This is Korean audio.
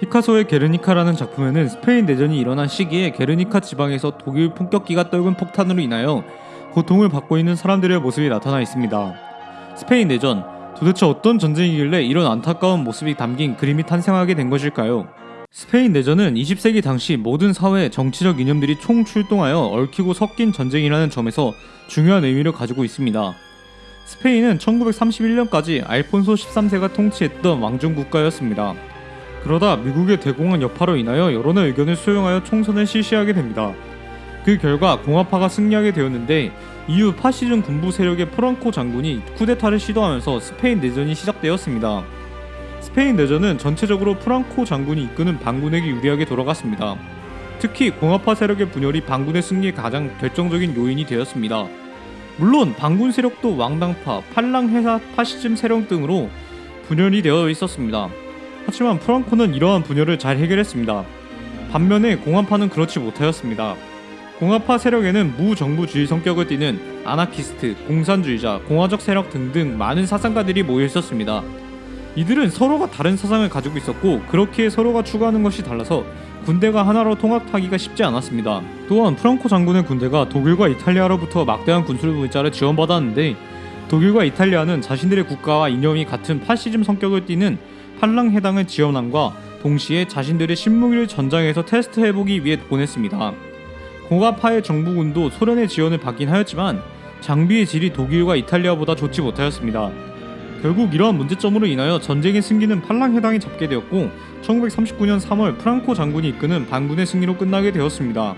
피카소의 게르니카라는 작품에는 스페인 내전이 일어난 시기에 게르니카 지방에서 독일 폭격기가 떨군 폭탄으로 인하여 고통을 받고 있는 사람들의 모습이 나타나 있습니다. 스페인 내전 도대체 어떤 전쟁이길래 이런 안타까운 모습이 담긴 그림이 탄생하게 된 것일까요? 스페인 내전은 20세기 당시 모든 사회 정치적 이념들이 총출동하여 얽히고 섞인 전쟁이라는 점에서 중요한 의미를 가지고 있습니다. 스페인은 1931년까지 알폰소 13세가 통치했던 왕정 국가였습니다. 그러다 미국의 대공황 여파로 인하여 여론의 의견을 수용하여 총선을 실시하게 됩니다. 그 결과 공화파가 승리하게 되었는데 이후 파시즘 군부 세력의 프랑코 장군이 쿠데타를 시도하면서 스페인 내전이 시작되었습니다. 스페인 내전은 전체적으로 프랑코 장군이 이끄는 반군에게 유리하게 돌아갔습니다. 특히 공화파 세력의 분열이 반군의 승리에 가장 결정적인 요인이 되었습니다. 물론 반군 세력도 왕당파, 팔랑회사 파시즘 세력 등으로 분열이 되어 있었습니다. 하지만 프랑코는 이러한 분열을 잘 해결했습니다. 반면에 공화파는 그렇지 못하였습니다. 공화파 세력에는 무정부주의 성격을 띠는 아나키스트, 공산주의자, 공화적 세력 등등 많은 사상가들이 모여 있었습니다. 이들은 서로가 다른 사상을 가지고 있었고 그렇기에 서로가 추구하는 것이 달라서 군대가 하나로 통합하기가 쉽지 않았습니다. 또한 프랑코 장군의 군대가 독일과 이탈리아로부터 막대한 군술 물자를 지원받았는데 독일과 이탈리아는 자신들의 국가와 이념이 같은 파시즘 성격을 띠는 팔랑 해당을 지원함과 동시에 자신들의 신무기를 전장에서 테스트해보기 위해 보냈습니다. 공화파의 정부군도 소련의 지원을 받긴 하였지만 장비의 질이 독일과 이탈리아보다 좋지 못하였습니다. 결국 이러한 문제점으로 인하여 전쟁의 승기는 팔랑 해당이 잡게 되었고 1939년 3월 프랑코 장군이 이끄는 반군의 승리로 끝나게 되었습니다.